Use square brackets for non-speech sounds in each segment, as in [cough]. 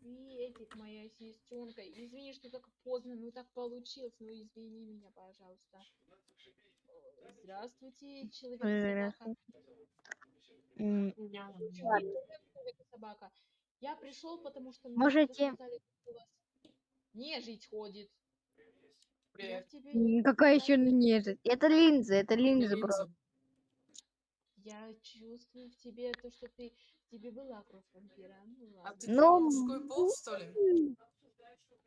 Приветик, моя сестренка. Извини, что так поздно, ну так получилось. Ну извини меня, пожалуйста. Э, Здравствуйте, человек-собака. М, Человек-собака. Я пришел, потому что мне Можете- сказали, что у вас нежить ходит. Привет. тебе Какая еще нежить? Это линзы, это линзы Линза. просто. Я чувствую в тебе то, что ты тебе была кровь вампира. Ну А ты Ну, мужской пол, что ли? [laughs]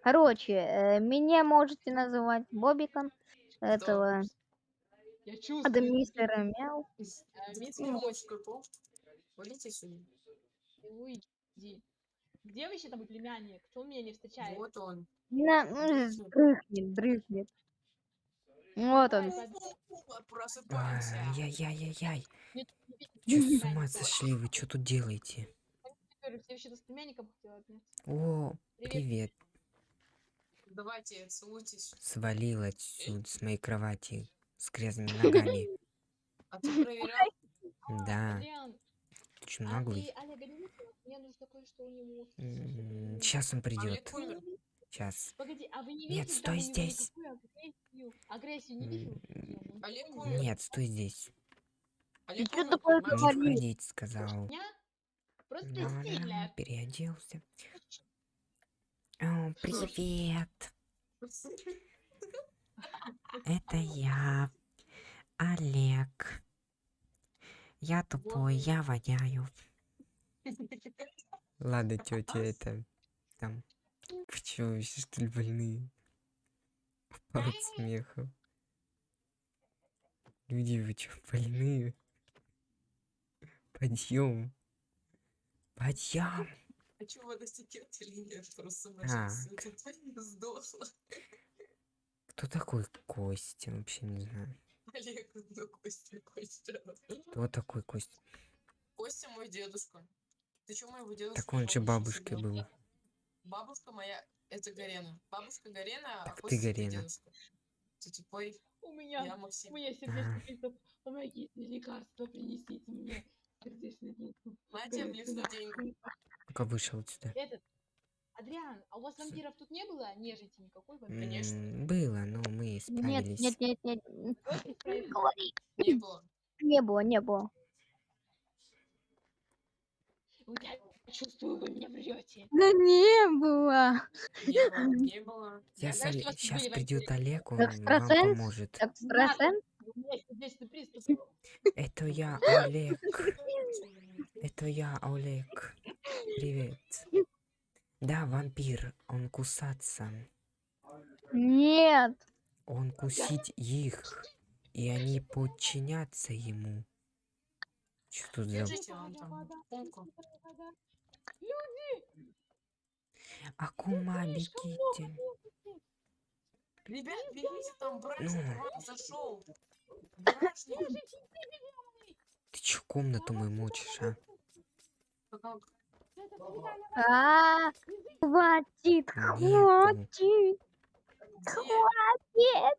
Короче, э, меня можете называть Бобиком. Этого Я это чувствую. мистера Мяу. э, Ты мистер не Мой, мужской пол? Уйдите сюда. уйди. Где вообще там племянник? Он меня не встречает? Вот он. На, м, дрыхнет, дрыхнет. Вот он. Просыпайся. Ай-яй-яй-яй. Племянника. с [laughs] ума сошли вы? Чё тут делаете? О, Привет. Давайте, целуйтесь. Свалил отсюда с моей кровати с грязными [laughs] ногами. А ты проверял? Да, ты чё а наглый? ты Олега не видела? Мне нужно кое-что у него. Сейчас он придет. Олег умер. Сейчас. Погоди, а вы не Нет, видели стой здесь. агрессию? Агрессию не Олег умер. Нет, стой здесь. Олег чё умер, такое понимаешь? Не говоришь? входить, сказал. Просто сильная. переоделся. О, привет. [laughs] Это я, Олег. Я тупой, я воняю. [laughs] Ладно, тетя, это там. Вы чё, вообще что ли больные? От смеха. Люди, вы чё, больные? Подъем. Подъем. А чё вы достигнете или нет? Просто А. Сдохла. Кто такой Костя? Вообще не знаю. Олег, ну Костя, Костя. Кто такой Костя? Костя мой дедушка. Ты чё моего дедушку? Так он же бабушкой собрал? был. Бабушка моя, это Гарена. Бабушка Гарена, а Так ты Костя это Гарена. дедушка. Ты тупой, У меня, я у Максим. меня Ага. сердечный приступ. Помогите, лекарство принесите мне. В лифте деньги. Ну-ка вышел отсюда. Этот, Адриан, а у вас вампиров тут не было? Нежити никакой вампир? Конечно. Было, но мы Нет, справились. нет, нет, нет. Говори. Не было. Не было, не было. Я чувствую, вы мне врете. Да не было. Не было. Не было. Я тут сейчас придет. Олег, он вам поможет. Экстрасенс? Меня. Это я, Олег. Это я, Олег. Привет. Да, вампир, он кусаться. Нет. Он кусить их. И они подчинятся ему. Что тут за... Акума, Мишка, бегите. Ребят, бегите, там бражник Ну. зашел. Бражник. Ты чё комнату мою мочишь, а? А, хватит, хватит. Где?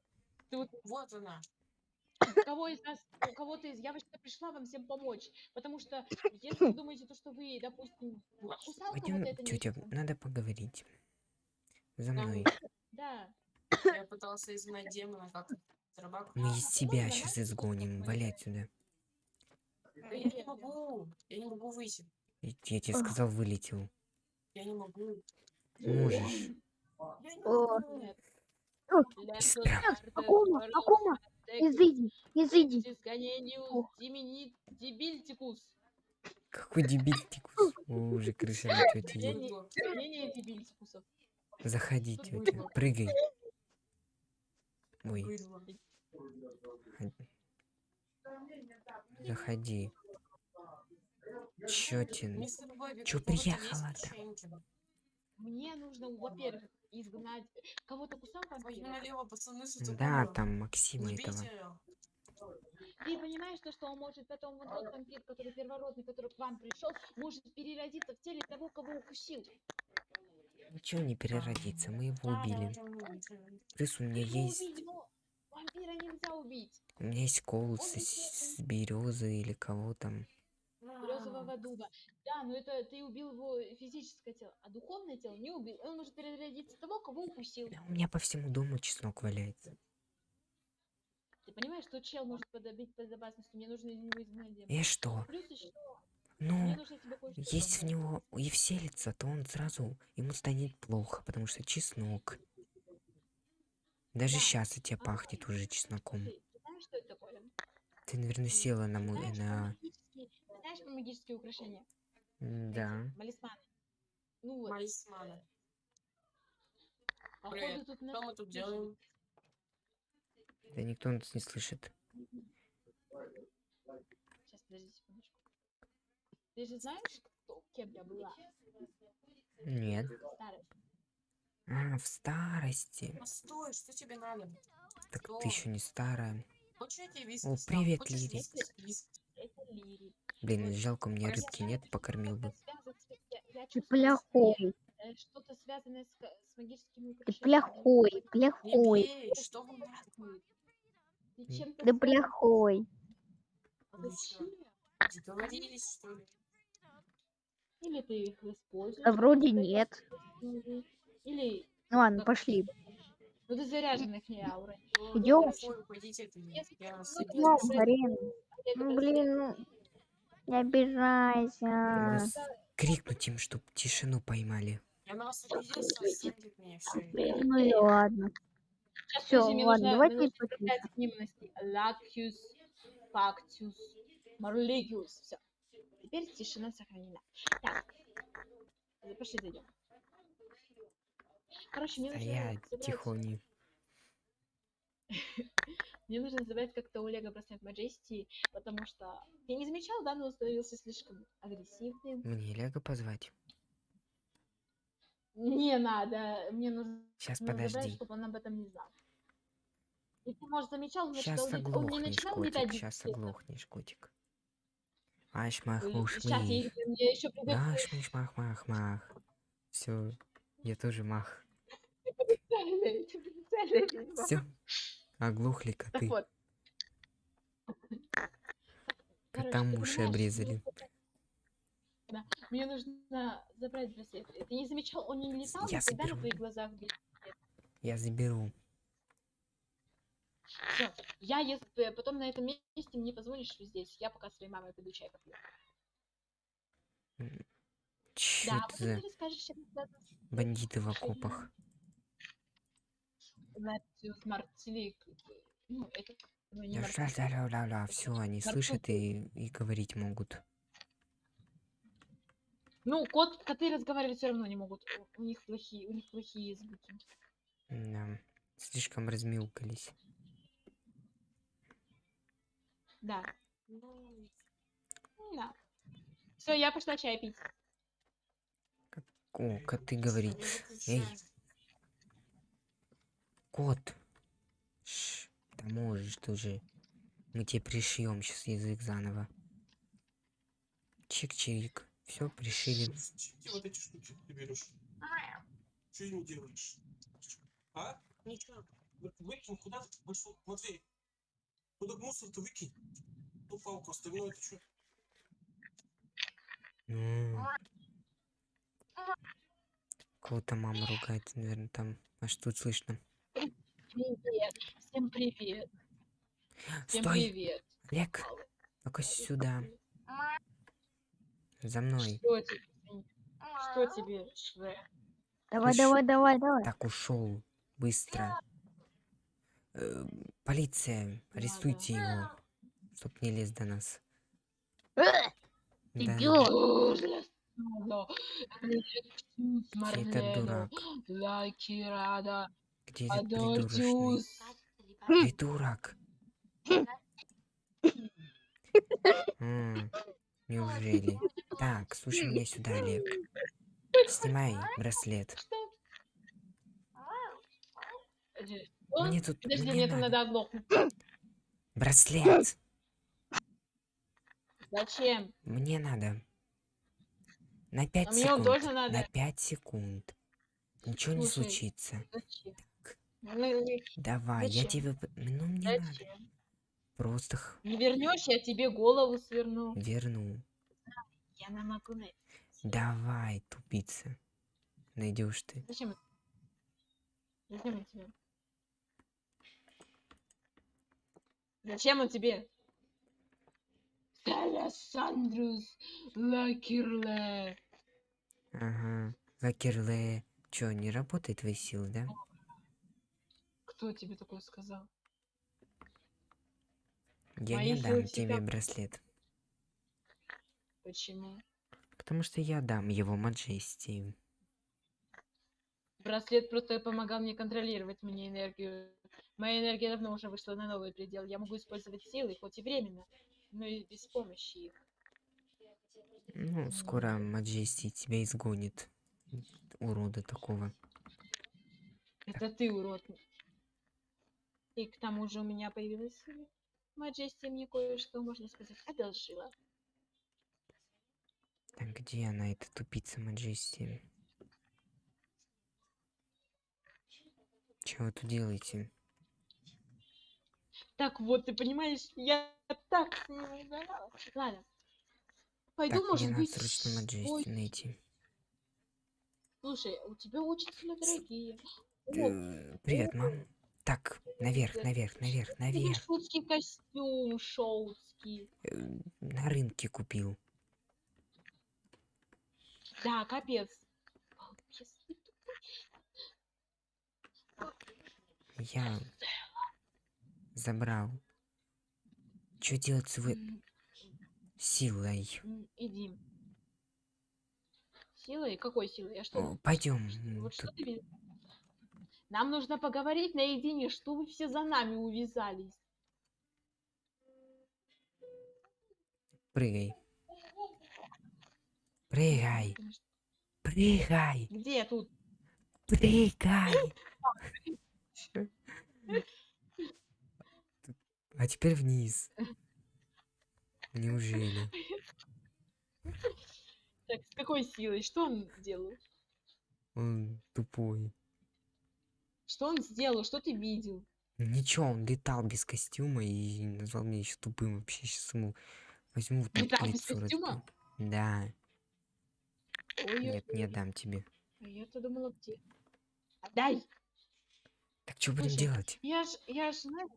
Тут Вот она. у кого из нас, у кого-то из... Я вообще пришла вам всем помочь. Потому что если вы думаете, то, что вы, допустим, кусал кого-то, это не тетя, надо поговорить. За мной. Да. Я пытался изгнать демона, как рыбак. Мы из тебя сейчас изгоним. Валяй отсюда. Да я не могу. Я не могу выйти. Я тебе сказал, вылетел. Я не могу. Можешь. Акума, Акума, изыди, изыди. Дебильтикус. Какой дебильтикус. Уже крыша на тете едет. Заходи, тетя. Прыгай. Ой, заходи. Чё Бобик, Чё приехала-то? Мне нужно, во-первых, изгнать... Кого-то кусал Да, там Максима этого. Ты понимаешь, то, что он может потом, вот тот вампир, который первородный, который к вам пришел, может переродиться в теле того, кого укусил. Ничего не переродится, мы его Да, убили. Плюс у меня Его есть... убить, но вампира нельзя убить. У меня есть колцы с, с березы или кого там. Березового дуба. Да, но это ты убил его физическое тело, а духовное тело не убил. Он может переродиться того, кого укусил. Да у меня по всему дому чеснок валяется. Ты понимаешь, что чел может подобить безопасности, мне нужно из него изгнать. И что? Плюс еще, Ну, если в него и вселится, то он сразу, ему станет плохо, потому что чеснок. Даже Да. сейчас от тебя А, пахнет уже чесноком. Ты ты знаешь, что это такое? Ты, наверное, села на мой, на... магические, украшения? М, Эти, Да. Талисманы. Ну вот, Талисманы. походу Привет. тут Что мы тут делаем? Да никто нас не слышит. Сейчас, подожди секундочку. Ты же знаешь, кто, кем я была? Нет. А, в старости. Постой, что тебе надо? Так Что? ты еще не старая. Хочешь я тебе виски О, привет, Хочешь Лирик. Блин, жалко, у меня рыбки нет, покормил бы. Ты плохой. Что-то связанное с, с магическими Ты плохой, плохой. Ты связан. плохой. Или ты их используешь? Да вроде нет. Или Ну ладно, пошли. Ну ты заряженная к ней аура. Ну, Идём. хорошо, уходите от меня. Если Я Ну. Марина. Я Ну блин, ну не обижайся. Крикнуть им, чтоб тишину поймали. Ну и ладно. Мне ладно, давайте. Лакюс, фактюс, марлигиус. Все. Теперь тишина сохранена. Так. Пошли зайдем. Короче, мне А нужно забрать- тихони. [laughs] Мне нужно забрать как-то у Лего браслет Majesty, потому что я не замечал, да, но он становился слишком агрессивным. Мне Лего позвать. Не надо, мне нужно Сейчас забрать, подожди. чтобы он об этом не знал. И ты, может, замечал, значит, Сейчас он, не- он не начинал котик. летать Сейчас оглохнешь, котик. Аш мах уж Сейчас я, еще Аш мах мах мах. Все, я тоже мах. Все. Оглохли коты. вот. Котам уши обрезали. Да, мне нужно забрать браслет. Ты не замечал, он не летал Я на заберу. твоих глазах Я заберу. Всё, Я, если потом на этом месте мне позвонишь здесь, я пока своей мамой пойду чай попью. Че Да, это за ты расскажешь, чем связано с бандиты в окопах? Латиус Мартилик. Ну, это ну, не ля все, они слышат и, и говорить могут. Ну, кот, коты разговаривать все равно не могут. У, них плохие, у них плохие звуки. Да, слишком размяукались. Да. Ну, Да. Все, я пошла чай пить. О, коты не говорит. Эй. Кот. Ш, да можешь ты уже. Мы тебе пришьем сейчас язык заново. Чик-чирик. Все, пришили. Где вот эти штуки ты берешь? Что ими делаешь? А? Ничего. Выкинь куда ты пошел? Матвей, куда мусор-то выкинь? Ну, палку, остальное это что? Ну. Кого-то мама ругает, наверное, там. А что тут слышно? Привет. Всем привет. Всем Стой! привет. Олег, ну-ка сюда. За мной. Что тебе? Что тебе? Давай, Ты давай, давай, давай. Так ушел. Быстро. Э, полиция, арестуйте его. Чтоб не лез до нас. Да. Этот дурак? Где этот придурочный? Адотюс. Придурок. М, Неужели? Так, слушай меня сюда, Олег. Снимай браслет. Мне тут... Подожди, мне там надо. оглохнуть. Браслет! Зачем? Мне надо. На пять А мне он секунд. тоже надо. На пять секунд. Ничего не случится. Зачем? Ну, не- Давай, я зачем? тебе... п- Ну, мне надо. Зачем? Просто х- Не вернешь, я тебе голову сверну. верну. Я не могу найти. Давай, тупица. Найдешь ты. Зачем это? Зачем он тебе? Зачем он тебе? Александрус Лакерле. Ага. Лакерле. Чё, не работает твои силы, да? Кто тебе такое сказал? Я Мои не силы дам всегда- тебе браслет. Почему? Потому что я дам его Маджести. Браслет просто помогал мне контролировать мне энергию. Моя энергия давно уже вышла на новый предел. Я могу использовать силы, хоть и временно, но и без помощи их. Ну, скоро Маджести тебя изгонит. Урода такого. Это ты, урод. И к тому же у меня появилась Маджести мне кое-что, можно сказать, одолжила. Так где она, эта тупица Маджести? Чего вы тут делаете? Так вот, ты понимаешь, я так с ним угорала. Ладно. Пойду, Так, мне может надо быть, срочно ой, Маджести найти. Слушай, у тебя очень сильно дорогие. О, Э, Привет, мам. Так, наверх, наверх, наверх, наверх. шутский костюм шоутский. Э, На рынке купил. Да, капец. Я забрал. Что делать с М, силой? Иди. Силой? Какой силой? Я что? Пойдем. Вот что ты? Нам нужно поговорить наедине, что вы все за нами увязались. Прыгай. Прыгай. Прыгай. Где тут? Прыгай. А теперь вниз. Неужели? Так, с какой силой? Что он делал? Он тупой. Что он сделал? Что ты видел? Ничего, он летал без костюма и назвал меня еще тупым. Вообще сейчас ему возьму вот Летал без костюма? Да. Ой, Нет, не дам тебе. а я-то думала, где? Отдай! Так что будем Слушай, делать? Я ж, я ж, знаешь,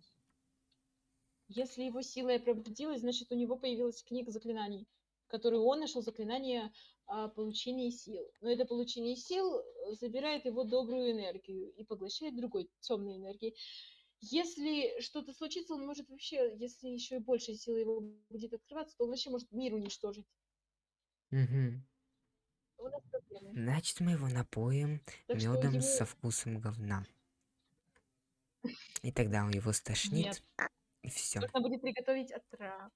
если его сила и пробудилась, значит, у него появилась книга заклинаний, в которой он нашел заклинание о получении сил. Но это получение сил э, забирает его добрую энергию и поглощает другой темной энергии. Если что-то случится, он может вообще, если еще и больше силы его будет открываться, то он вообще может мир уничтожить. Мгм. У нас проблемы. Значит, мы его напоим Так медом ему- со вкусом говна. И тогда он его стошнит, Нет. и все. Нужно будет приготовить отрав.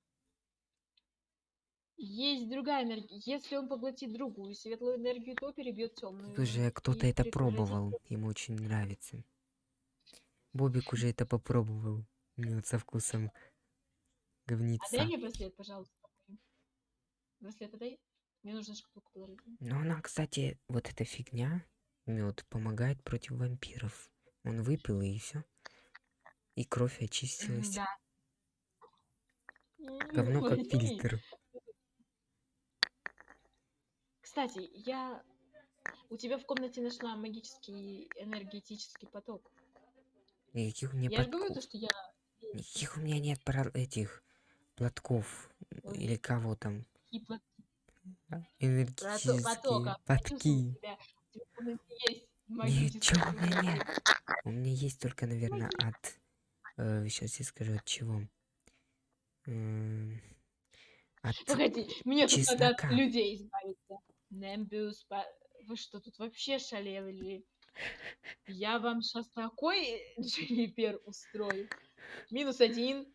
Есть другая энергия. Если он поглотит другую светлую энергию, то перебьет темную. Тут уже кто-то это пробовал, ему очень нравится. Бобик уже это попробовал. Мед со вкусом А говница. дай мне браслет, пожалуйста. Браслет отдай. Мне нужно шкатулку положить. Но она, кстати, вот эта фигня, мед, помогает против вампиров. Он выпил и все. И кровь очистилась. Да. Говно как фильтр. Кстати, я у тебя в комнате нашла магический энергетический поток. Никаких у меня Я же говорю, то, подков. что я Никаких у меня нет пора- этих платков. Ой. Или кого там. гипно- Энергетические потока. Потки. Ничего у меня нет. У меня есть только, наверное, от... сейчас я скажу, от чего. М, От... Погоди, мне тут надо от чеснока. людей избавиться. Нембиус, вы что, тут вообще шалели? Я вам сейчас такой Дженнифер устрою. Минус один.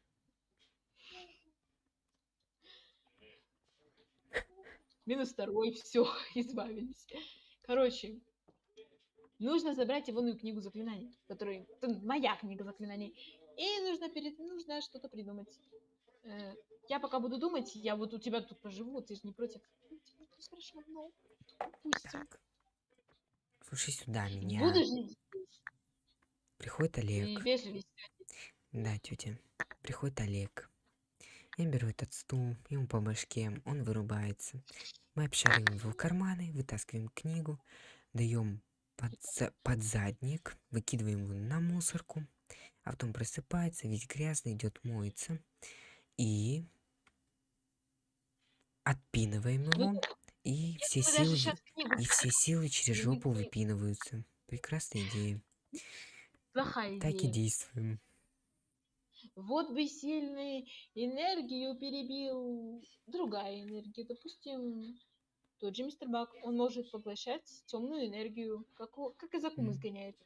Минус второй, все, [laughs] избавились. Короче, нужно забрать ивонную книгу заклинаний, которая это моя книга заклинаний. И нужно перед нужно что-то придумать. Э, Я пока буду думать, я вот у тебя тут поживу, ты же не против. Хорошо, ну, допустим. Так. Слушай сюда меня. Буду жить. Приходит Олег. Да, тетя. Приходит Олег. Я беру этот стул, ему по башке, он вырубается. Мы обшариваем его карманы, вытаскиваем книгу, даем под, под задник, выкидываем его на мусорку, а потом просыпается, весь грязный, идет моется. И отпинываем его, и все силы, и все силы через жопу выпинываются. Прекрасная идея. плохая Так и идея. действуем. Вот бы сильный энергию перебил другая энергия. Допустим, тот же мистер Бак. Он может поглощать темную энергию, как, как из Акумы сгоняет.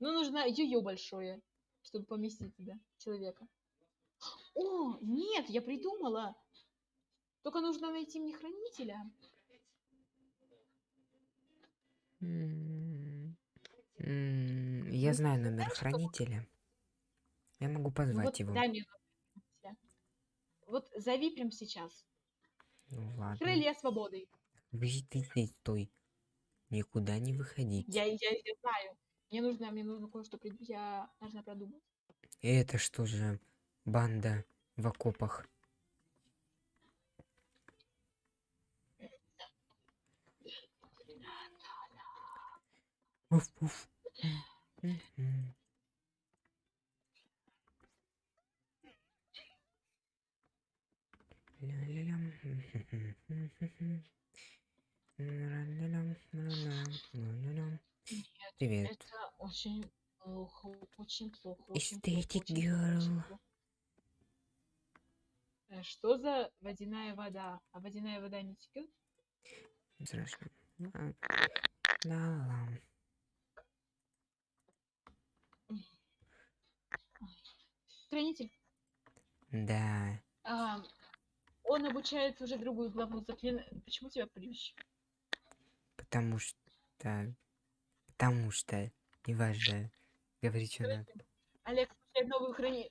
Но нужно ее большое, чтобы поместить туда человека. О, нет, я придумала. Только нужно найти мне хранителя. М, м, Я знаю номер знаешь, что? хранителя. Я могу Ну позвать вот его. дай мне хранителя. Вот зови прям сейчас. Ну ладно. Крылья свободы. Вы ты здесь стой. Никуда не выходить. Я, я, я знаю. Мне нужно, мне нужно кое-что прид- Я должна продумать. Это что же банда в окопах? Уф, уф. Привет. Это очень плохо, очень плохо, очень girl. Что за водяная вода? А водяная вода не текет? Страшно. А, Ла-ла. Хранитель. Да. а, он обучает уже другую главу заклина... Почему тебя плющ? Потому что... Потому что... Неважно. Говори, что надо. Олег новую храни...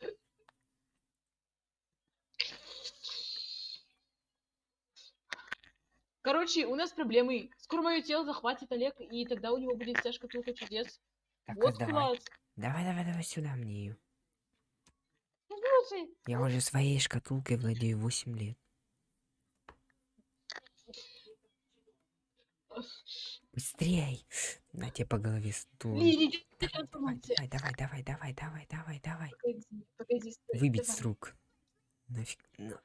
Короче, у нас проблемы. Скоро мое тело захватит Олег, и тогда у него будет вся шкатулка чудес. Так, вот давай. класс. Давай, давай, давай сюда мне ее. Слушай, Я уже своей шкатулкой владею 8 лет. Быстрей! На тебе по голове стул. Давай, давай, давай, давай, давай, давай, давай. Погоди, погоди, стой, Выбить давай. с рук. Нафиг. Ну,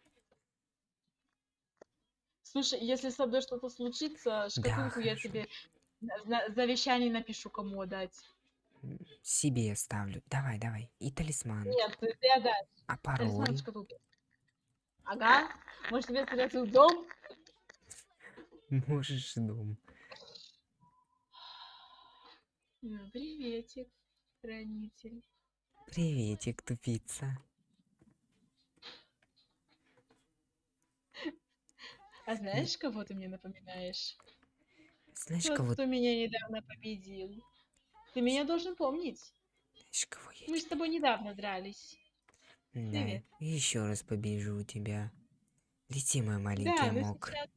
Слушай, если со мной что-то случится, шкатулку я хорошо. тебе на- завещание напишу, кому отдать. Себе оставлю. Давай, давай. И талисман. Нет, ты, ты отдашь. А Талисман пароль? шкатулки. Ага. Может тебе свой дом? Можешь дом. Приветик, хранитель. Приветик, тупица. А знаешь, кого ты мне напоминаешь? Знаешь, Тот, кого, кто меня недавно победил. Ты меня должен помнить. знаешь, кого я Мы с тобой недавно дрались. Да, Привет. еще раз побежу тебя. Лети, мой маленький Да, но амок. сейчас,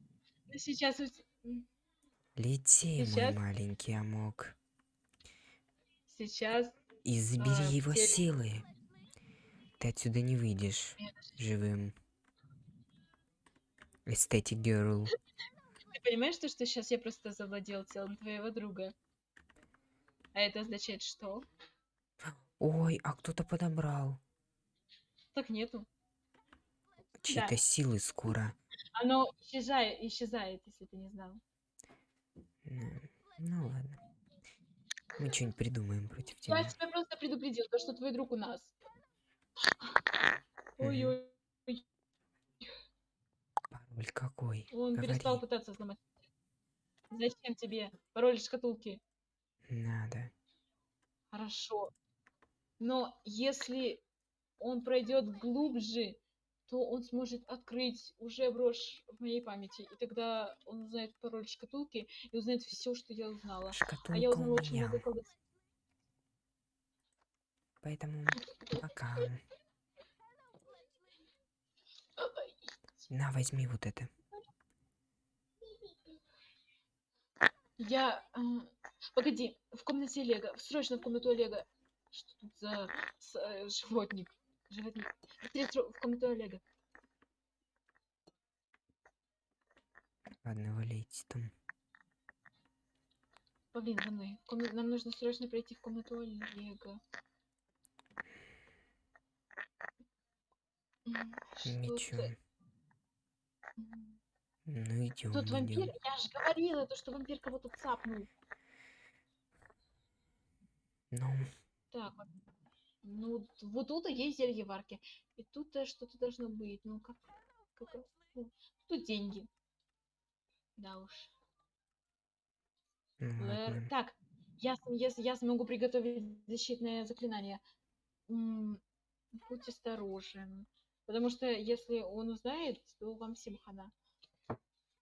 но сейчас у те- м, Лети, сейчас- мой маленький амок. сейчас И забери а, его теле- силы. Ты отсюда не выйдешь живым. Эстетик Girl. Ты понимаешь, то, что сейчас я просто завладел телом твоего друга? А это означает что? Ой, а кто-то подобрал. Так нету. Чьи-то силы скоро. Оно исчезает, исчезает, если ты не знал. М, Ну ладно. Мы что-нибудь придумаем против Я тебя. тебя просто предупредил, то, что твой друг у нас. Ой-ой, Пароль какой? он перестал Говори. пытаться сломать. Зачем тебе пароль шкатулки? Надо. Хорошо. Но если он пройдет глубже, то он сможет открыть уже брошь в моей памяти. И тогда он узнает пароль шкатулки и узнает все, что я узнала. А Шкатулка я у узнала очень много колдовства. Поэтому пока. На, возьми вот это. Я... Погоди, в комнате Олега. Срочно в комнату Олега. Что тут за с, э, животник? Животник. в комнату Олега. Ладно, валяйте там. Блин, за мной. Ком... Нам нужно срочно пройти в комнату Олега. Ничего. Ну идем, Тут вампир, идем. я же говорила, то, что вампир кого-то цапнул. Ну, Так, ну вот тут есть зелье варки. И тут э, что-то должно быть. Ну как, как э, ну, тут деньги. Да уж. ну Лэр- ладно. Так, я, я, я смогу приготовить защитное заклинание. М, Будь осторожен. Потому что если он узнает, то вам всем хана.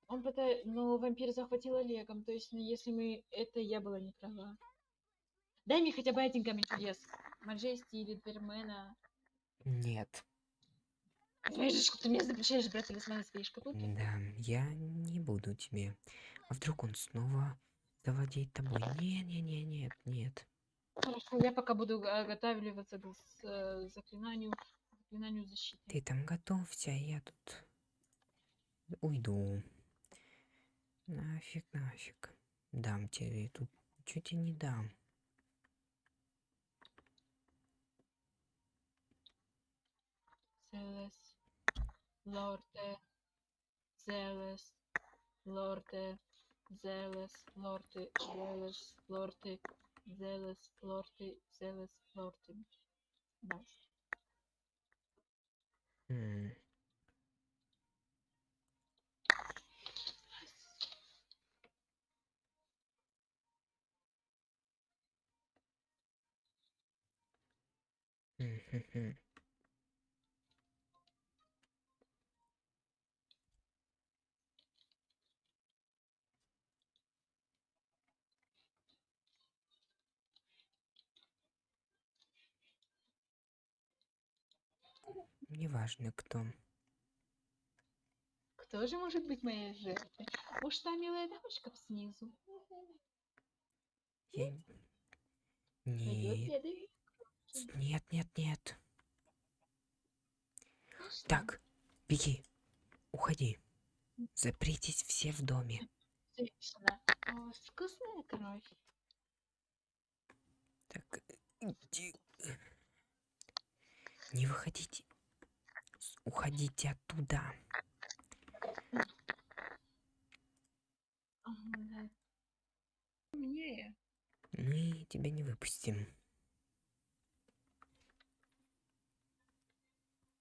Он пытается... Но вампир захватил Олегом. То есть, ну, если мы... Это я была не права. Дай мне хотя бы один камень чудес. Маджести или Двермена. Нет. Знаешь, что ты мне запрещаешь брать талисман из своей шкатулки? Да, я не буду тебе. А вдруг он снова завладеет тобой? Не, не, не, нет, нет. Хорошо, я пока буду га- готавливаться к э, заклинанию, заклинанию защиты. Ты там готовься, а я тут уйду. Нафиг, нафиг. Дам тебе тут. Чуть и не дам. Целес, лорде, Зелес, лорде, Зелес, лорде, Зелес, лорде, Зелес, лорде, Зелес, лорде. Баст. М, Неважно кто. Кто же может быть моей жертвой? Уж та милая дамочка снизу. Я... Нет. Нет, нет, нет. Так, беги. Уходи. Запритесь все в доме. О, вкусная кровь. Так, иди. Не выходите. Уходите оттуда. Мне. Мы тебя не выпустим.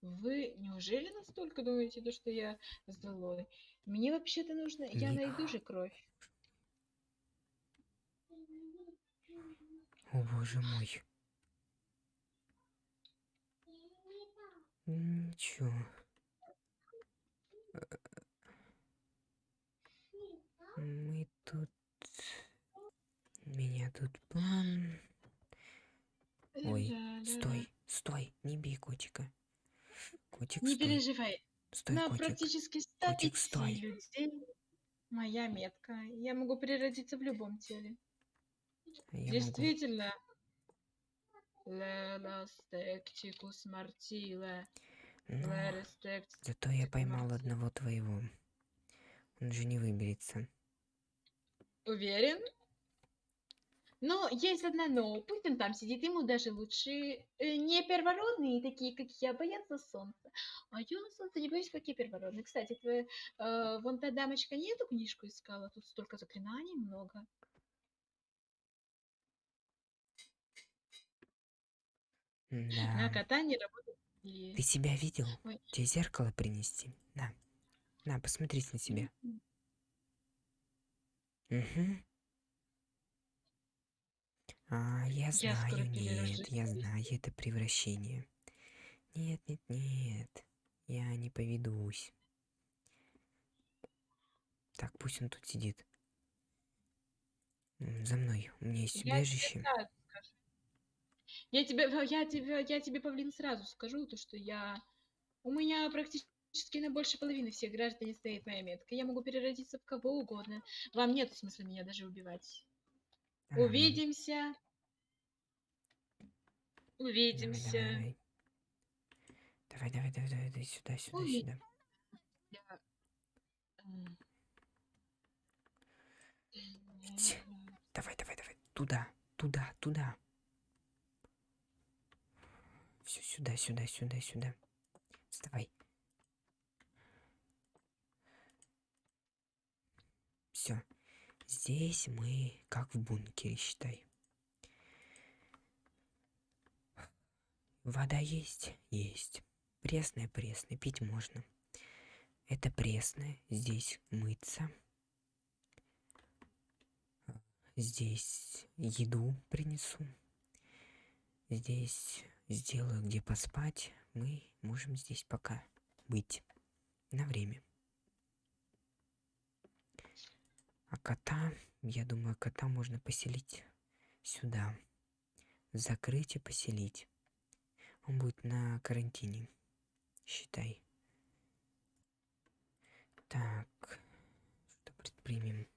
Вы неужели настолько думаете, то, что я злой? Мне вообще-то нужно... Я найду же кровь. О боже мой. Ничего. Э, Мы тут... У меня тут план. Ой, Да-да-да. Стой, стой, не бей котика. Котик, Не стой. переживай. Стой, На котик. практически 100 Котик, стой. людей моя метка. Я могу переродиться в любом теле. Я Действительно. Но тектикус зато я поймал одного твоего. Он же не выберется. Уверен? Но есть одна но. Пусть он там сидит, ему даже лучше э, не первородные, такие как я, боятся солнца. А я солнца не боюсь, как я первородный. Кстати, твоя, э, вон та дамочка не эту книжку искала, тут столько заклинаний много. На Да. кота не работает. Ты себя видел? Ой. Тебе зеркало принести? На. На, посмотрись на себя. Угу. А, я Я знаю, скоро нет, я знаю это превращение. Нет, нет, нет. Я не поведусь. Так, пусть он тут сидит. За мной. У меня есть Я убежище. Я тебе, я тебе, я тебе, Павлин, сразу скажу, то, что я... У меня практически на больше половины всех граждан стоит моя метка. Я могу переродиться в кого угодно. Вам нет смысла меня даже убивать. Увидимся. Увидимся. Давай, давай, давай, давай, давай, сюда, сюда, сюда. Давай, давай, давай, туда, туда, туда. Все сюда, сюда, сюда, сюда. Вставай. Все. Здесь мы как в бункере, считай. Вода есть? Есть. Пресная, пресная, пить можно. Это пресная, здесь мыться. Здесь еду принесу. Здесь сделаю где поспать. Мы можем здесь пока быть на время. А кота, я думаю, кота можно поселить сюда. Закрыть и поселить. Он будет на карантине. Считай. Так, что предпримем?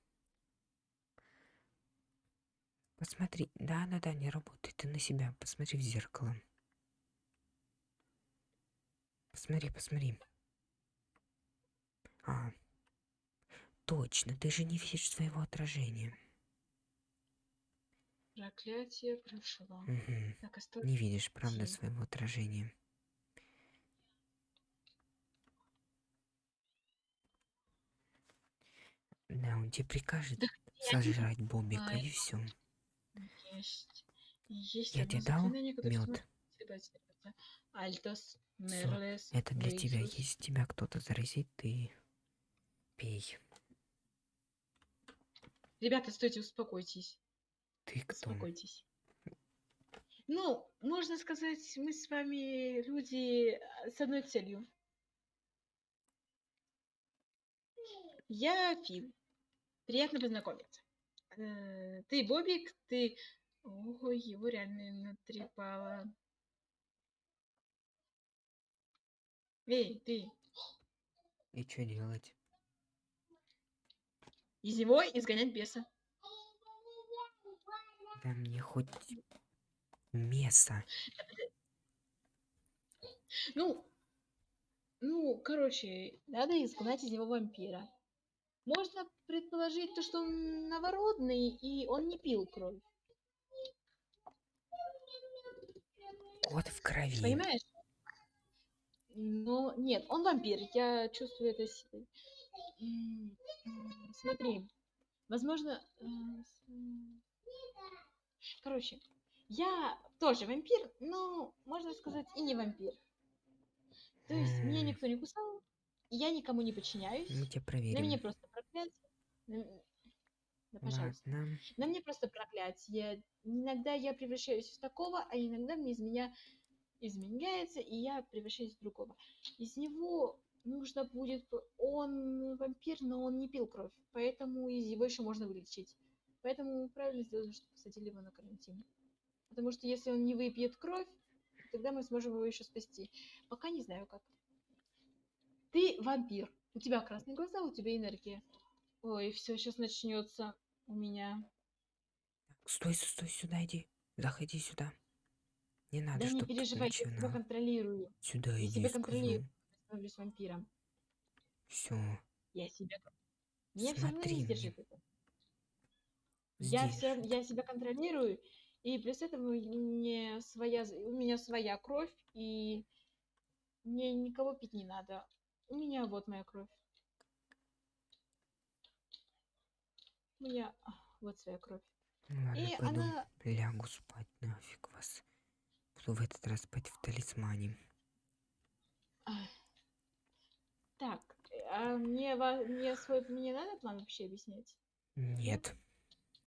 Посмотри. Да-да-да, не работает. Ты на себя посмотри в зеркало. Посмотри, посмотри. А, точно, ты же не видишь своего отражения. Проклятие прошло. Так, осталось... Не видишь, правда, своего отражения. Да, он тебе прикажет Да я не сожрать Бобика, знаю. и все. Есть. Есть Я тебе дал мед. тебя заразить. Альтос, Мерлес, Это для тебя. Грейсус. Если тебя кто-то заразит, ты пей. Ребята, стойте, успокойтесь. Ты кто? Успокойтесь. Ну, можно сказать, мы с вами люди а, с одной целью. Я Фил. Приятно познакомиться. Э, Ты Бобик, ты... Ого, его реально натрепало. Эй, ты, И что делать? Из него изгонять беса. Да мне хоть место. Ну, ну, короче, надо изгнать из него вампира. Можно предположить то, что он новородный, и он не пил кровь. Кот в крови. Понимаешь? Но нет, он вампир, я чувствую это силой. Смотри, возможно... э, Короче, я тоже вампир, но, можно сказать, и не вампир. То есть меня никто не кусал, я никому не подчиняюсь. Мы тебя На проверим. мне просто проклятие. На Да, пожалуйста. Ладно. На мне просто проклятие. Иногда я превращаюсь в такого, а иногда мне из меня изменяется, и я превращаюсь в другого. Из него нужно будет... Он вампир, но он не пил кровь, поэтому из его еще можно вылечить. Поэтому правильно сделали, что посадили его на карантин. Потому что если он не выпьет кровь, тогда мы сможем его еще спасти. Пока не знаю как. Ты вампир. У тебя красные глаза, у тебя энергия. Ой, все, сейчас начнется у меня. Стой, стой, сюда иди. Заходи сюда. Не надо, да не чтоб ты переживай, я начинал. контролирую. Сюда Я иди, себя контролирую. Становлюсь вампиром. Все. Я себя... Меня все равно не мне. сдержит это. Я, всё- я себя контролирую, и плюс этого мне своя, у меня своя кровь, и мне никого пить не надо. У меня вот моя кровь. У меня вот своя кровь. Ну ладно, И пойду она... лягу спать, нафиг вас. Буду в этот раз спать в талисмане. Ах. Так, а мне, мне свой мне надо план вообще объяснять? Нет,